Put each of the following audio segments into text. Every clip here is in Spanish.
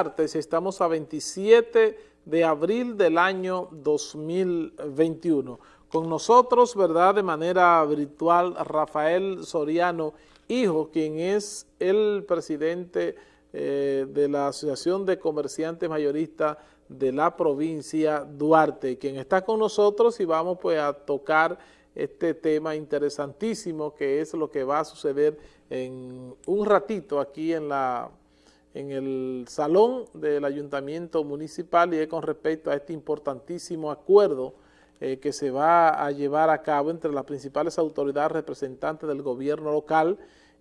Estamos a 27 de abril del año 2021. Con nosotros, ¿verdad?, de manera virtual, Rafael Soriano, hijo, quien es el presidente eh, de la Asociación de Comerciantes Mayoristas de la provincia Duarte, quien está con nosotros y vamos pues a tocar este tema interesantísimo que es lo que va a suceder en un ratito aquí en la en el salón del Ayuntamiento Municipal y es con respecto a este importantísimo acuerdo eh, que se va a llevar a cabo entre las principales autoridades representantes del gobierno local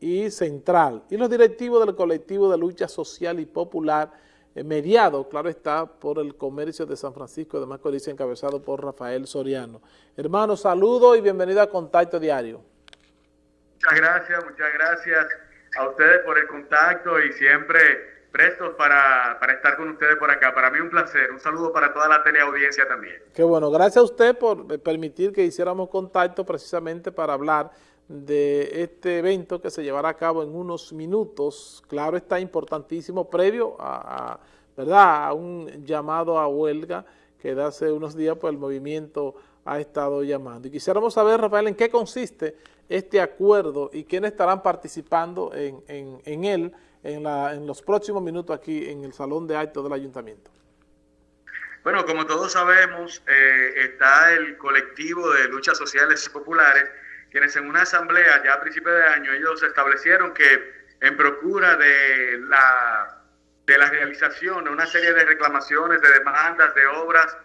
y central y los directivos del colectivo de lucha social y popular eh, mediado, claro está, por el comercio de San Francisco de Macorís encabezado por Rafael Soriano. Hermano, saludo y bienvenido a Contacto Diario. Muchas gracias, muchas gracias a ustedes por el contacto y siempre prestos para, estar con ustedes por acá. Para mí un placer. Un saludo para toda la teleaudiencia también. Qué bueno. Gracias a usted por permitir que hiciéramos contacto precisamente para hablar de este evento que se llevará a cabo en unos minutos. Claro, está importantísimo, previo a, ¿verdad? a un llamado a huelga que de hace unos días pues, el movimiento ha estado llamando. Y quisiéramos saber, Rafael, en qué consiste este acuerdo y quiénes estarán participando en, en, él en, la, en, los próximos minutos aquí en el Salón de Actos del Ayuntamiento. Bueno, como todos sabemos, eh, está el colectivo de luchas sociales populares, quienes en una asamblea ya a principios de año, ellos establecieron que en procura de la, de la realización de una serie de reclamaciones, de demandas, de obras,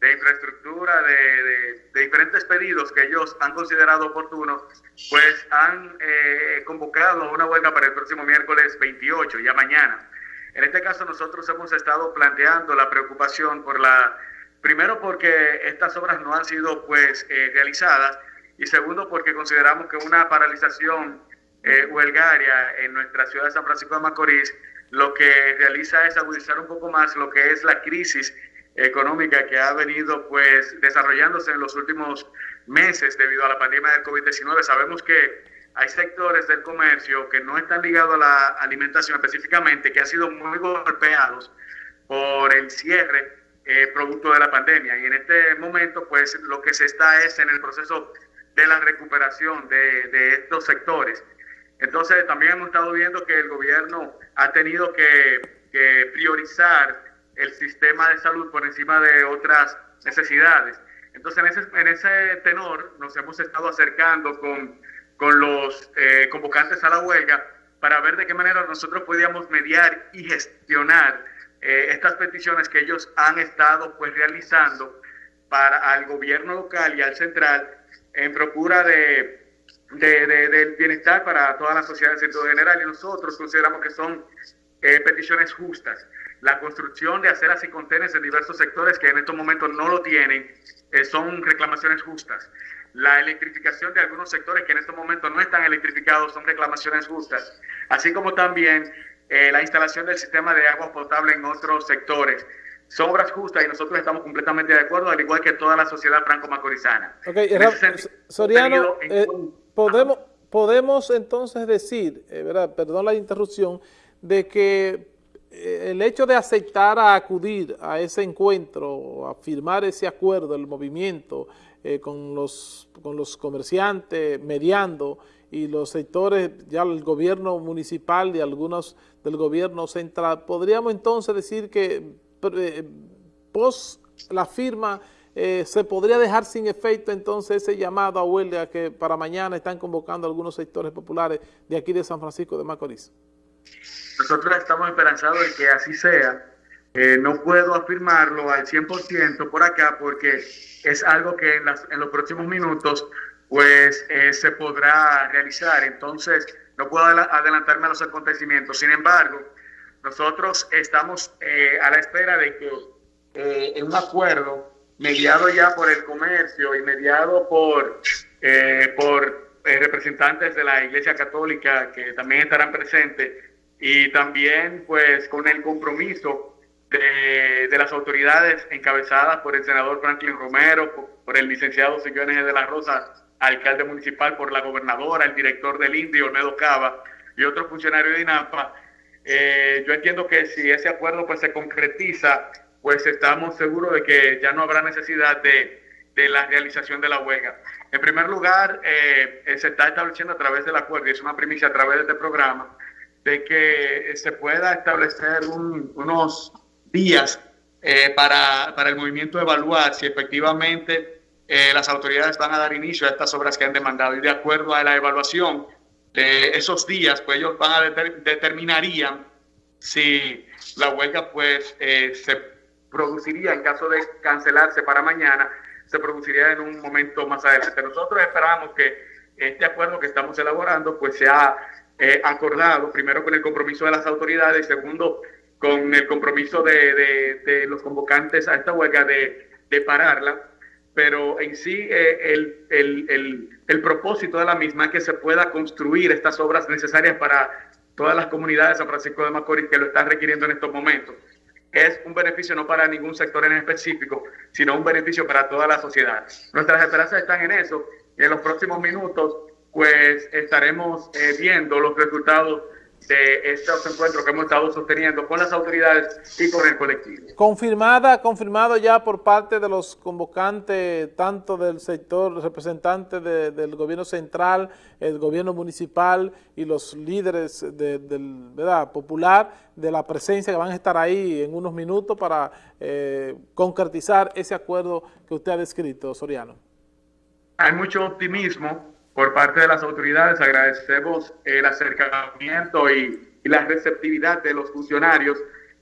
de infraestructura, de, diferentes pedidos que ellos han considerado oportunos, pues han eh, convocado una huelga para el próximo miércoles 28, ya mañana. En este caso nosotros hemos estado planteando la preocupación por la, primero porque estas obras no han sido pues eh, realizadas y segundo porque consideramos que una paralización eh, huelgaria en nuestra ciudad de San Francisco de Macorís lo que realiza es agudizar un poco más lo que es la crisis económica que ha venido pues desarrollándose en los últimos meses debido a la pandemia del COVID-19. Sabemos que hay sectores del comercio que no están ligados a la alimentación específicamente, que han sido muy golpeados por el cierre eh, producto de la pandemia. Y en este momento, pues lo que se está es en el proceso de la recuperación de, de estos sectores. Entonces, también hemos estado viendo que el gobierno ha tenido que, que priorizar el sistema de salud por encima de otras necesidades. Entonces, en ese, en ese tenor nos hemos estado acercando con, con los eh, convocantes a la huelga para ver de qué manera nosotros podíamos mediar y gestionar eh, estas peticiones que ellos han estado pues realizando para al gobierno local y al central en procura de, de, del bienestar para toda la sociedad en sentido general y nosotros consideramos que son eh, peticiones justas la construcción de aceras y contenes en diversos sectores que en estos momentos no lo tienen, eh, son reclamaciones justas. La electrificación de algunos sectores que en estos momentos no están electrificados son reclamaciones justas, así como también eh, la instalación del sistema de agua potable en otros sectores. Son obras justas y nosotros estamos completamente de acuerdo, al igual que toda la sociedad franco-macorizana. Ok, Soriano, eh, podemos, podemos entonces decir, ¿verdad? perdón la interrupción, de que eh, el hecho de aceptar a acudir a ese encuentro, a firmar ese acuerdo, el movimiento eh, con, los, con los comerciantes mediando y los sectores, ya el gobierno municipal y algunos del gobierno central, podríamos entonces decir que eh, pos la firma se podría dejar sin efecto entonces ese llamado a huelga que para mañana están convocando algunos sectores populares de aquí de San Francisco de Macorís. Nosotros estamos esperanzados de que así sea. Eh, no puedo afirmarlo al 100% por acá porque es algo que en, los próximos minutos pues eh, se podrá realizar. Entonces, no puedo adelantarme a los acontecimientos. Sin embargo, nosotros estamos eh, a la espera de que en un acuerdo mediado ya por el comercio y mediado por, por representantes de la Iglesia Católica que también estarán presentes, y también pues con el compromiso de, de, las autoridades encabezadas por el senador Franklin Romero, por, el licenciado Sillones de la Rosa, alcalde municipal, por la gobernadora, el director del INDI, Olmedo Cava, y otros funcionarios de INAPA, eh, yo entiendo que si ese acuerdo pues se concretiza, pues estamos seguros de que ya no habrá necesidad de, de la realización de la huelga. En primer lugar, eh, se está estableciendo a través del acuerdo, y es una primicia a través de este programa, de que se pueda establecer unos días eh, para, para, el movimiento evaluar si efectivamente las autoridades van a dar inicio a estas obras que han demandado. Y de acuerdo a la evaluación, esos días, pues ellos van a determinarían si la huelga pues eh, se produciría en caso de cancelarse para mañana, se produciría en un momento más adelante. Nosotros esperamos que este acuerdo que estamos elaborando pues sea eh, acordado primero con el compromiso de las autoridades segundo con el compromiso de, de, los convocantes a esta huelga de, de pararla pero en sí eh, el, el, el, el, propósito de la misma es que se pueda construir estas obras necesarias para todas las comunidades de San Francisco de Macorís que lo están requiriendo en estos momentos. Es un beneficio no para ningún sector en específico, sino un beneficio para toda la sociedad. Nuestras esperanzas están en eso y en los próximos minutos pues estaremos eh, viendo los resultados de estos encuentros que hemos estado sosteniendo con las autoridades y con el colectivo. Confirmada, confirmado ya por parte de los convocantes, tanto del sector representante del gobierno central, el gobierno municipal y los líderes del ¿verdad? popular, de la presencia que van a estar ahí en unos minutos para eh, concretizar ese acuerdo que usted ha descrito, Soriano. Hay mucho optimismo por parte de las autoridades. Agradecemos el acercamiento y, la receptividad de los funcionarios.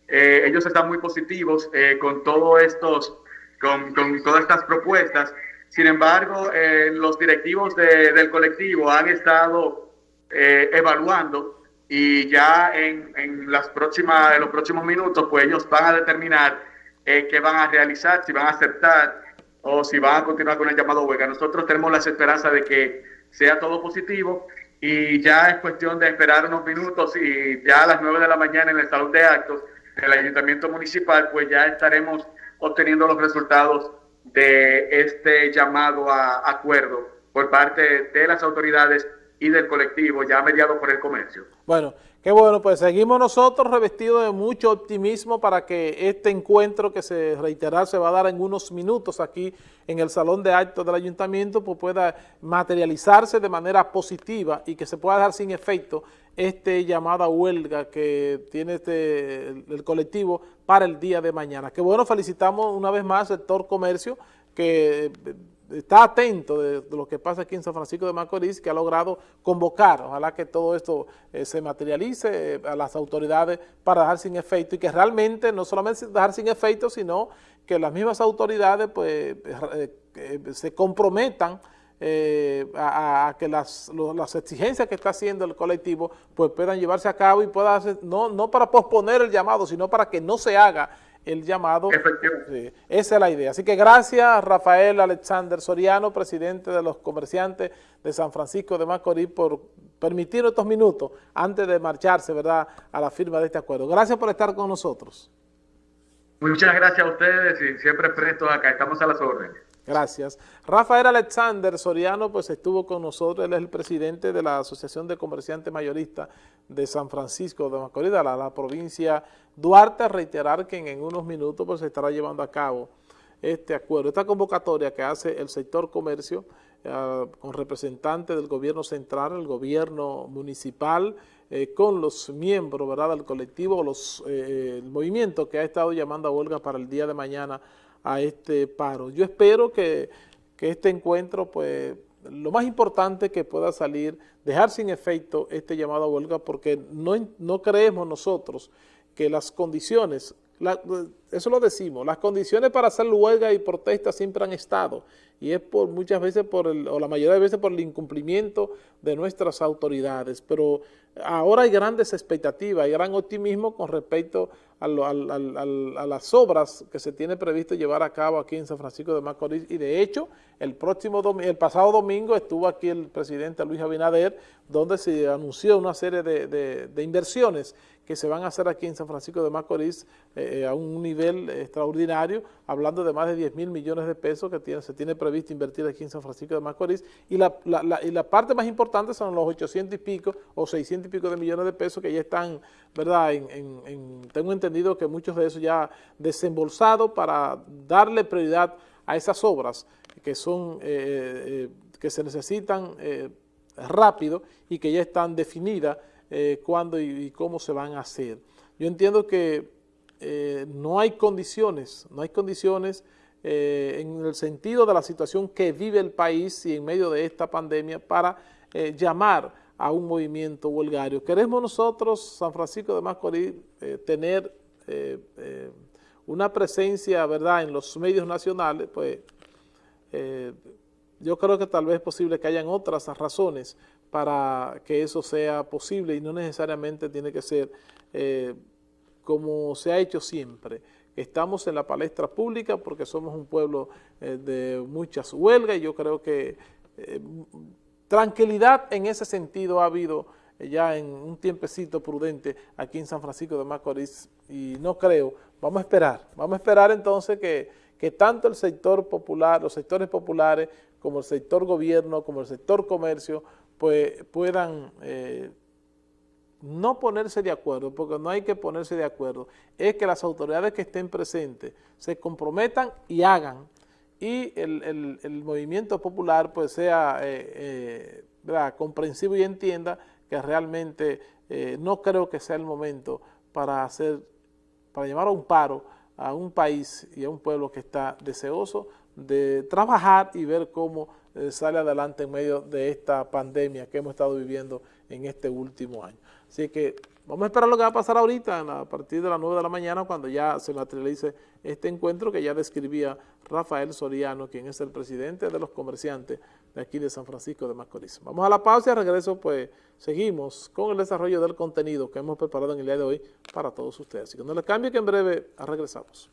Eh, ellos están muy positivos eh, con todo estos, con, todas estas propuestas. Sin embargo, eh, los directivos del colectivo han estado evaluando y ya en, en, las próximas, en los próximos minutos, pues ellos van a determinar qué van a realizar, si van a aceptar o si van a continuar con el llamado huelga. Nosotros tenemos la esperanza de que sea todo positivo y ya es cuestión de esperar unos minutos y ya a las 9 de la mañana en el salón de actos del ayuntamiento municipal pues ya estaremos obteniendo los resultados de este llamado a acuerdo por parte de las autoridades y del colectivo ya mediado por el comercio. Bueno, qué bueno, pues seguimos nosotros revestidos de mucho optimismo para que este encuentro que se reiterará se va a dar en unos minutos aquí en el Salón de Actos del Ayuntamiento, pues pueda materializarse de manera positiva y que se pueda dar sin efecto este llamada huelga que tiene este, el colectivo para el día de mañana. Qué bueno, felicitamos una vez más al sector comercio que está atento de, lo que pasa aquí en San Francisco de Macorís, que ha logrado convocar, ojalá que todo esto eh, se materialice eh, a las autoridades para dejar sin efecto y que realmente no solamente dejar sin efecto, sino que las mismas autoridades pues eh, se comprometan a, que las, las, exigencias que está haciendo el colectivo pues puedan llevarse a cabo y pueda hacer, no, no para posponer el llamado, sino para que no se haga el llamado. esa es la idea. Así que gracias Rafael Alexander Soriano, presidente de los comerciantes de San Francisco de Macorís, por permitir estos minutos antes de marcharse, ¿verdad?, a la firma de este acuerdo. Gracias por estar con nosotros. Muchas gracias a ustedes y siempre presto acá, estamos a las órdenes. Gracias. Rafael Alexander Soriano pues estuvo con nosotros, él es el presidente de la Asociación de Comerciantes Mayoristas de San Francisco de Macorís, la, la provincia Duarte, a reiterar que en, unos minutos pues se estará llevando a cabo este acuerdo, esta convocatoria que hace el sector comercio eh, con representantes del gobierno central, el gobierno municipal, eh, con los miembros ¿verdad? del colectivo, los, eh, el movimiento que ha estado llamando a huelga para el día de mañana a este paro. Yo espero que, este encuentro, pues, lo más importante que pueda salir, dejar sin efecto este llamado a huelga, porque no, no creemos nosotros que las condiciones, eso lo decimos, las condiciones para hacer huelga y protesta siempre han estado, y es por muchas veces, por el, o la mayoría de veces por el incumplimiento de nuestras autoridades, pero ahora hay grandes expectativas, hay gran optimismo con respecto a, las obras que se tiene previsto llevar a cabo aquí en San Francisco de Macorís. Y de hecho el próximo el pasado domingo estuvo aquí el presidente Luis Abinader donde se anunció una serie de, inversiones que se van a hacer aquí en San Francisco de Macorís eh, eh, a un nivel extraordinario, hablando de más de 10 mil millones de pesos que se tiene previsto invertir aquí en San Francisco de Macorís, y la, y la parte más importante son los 800 y pico o 600 y pico de millones de pesos que ya están, ¿verdad? En, tengo entendido que muchos de esos ya desembolsados para darle prioridad a esas obras que son, eh, que se necesitan rápido y que ya están definidas eh, cuándo y, cómo se van a hacer. Yo entiendo que eh, no hay condiciones, no hay condiciones eh, en el sentido de la situación que vive el país y en medio de esta pandemia para llamar a un movimiento huelgario. Queremos nosotros, San Francisco de Macorís, tener una presencia, ¿verdad?, en los medios nacionales, pues yo creo que tal vez es posible que hayan otras razones para que eso sea posible y no necesariamente tiene que ser eh, como se ha hecho siempre. Estamos en la palestra pública porque somos un pueblo eh, de muchas huelgas y yo creo que eh, tranquilidad en ese sentido ha habido ya en un tiempecito prudente aquí en San Francisco de Macorís y no creo, vamos a esperar, vamos a esperar entonces que, que tanto el sector popular, los sectores populares como el sector gobierno, como el sector comercio, pues puedan eh, no ponerse de acuerdo, porque no hay que ponerse de acuerdo, es que las autoridades que estén presentes se comprometan y hagan, y el, movimiento popular pues sea eh, eh, comprensivo y entienda que realmente no creo que sea el momento para hacer, para llamar a un paro a un país y a un pueblo que está deseoso de trabajar y ver cómo eh, sale adelante en medio de esta pandemia que hemos estado viviendo en este último año. Así que vamos a esperar lo que va a pasar ahorita a partir de las 9 de la mañana cuando ya se materialice este encuentro que ya describía Rafael Soriano, quien es el presidente de los comerciantes de aquí de San Francisco de Macorís. Vamos a la pausa y regreso pues seguimos con el desarrollo del contenido que hemos preparado en el día de hoy para todos ustedes. Así que no les cambie que en breve regresamos.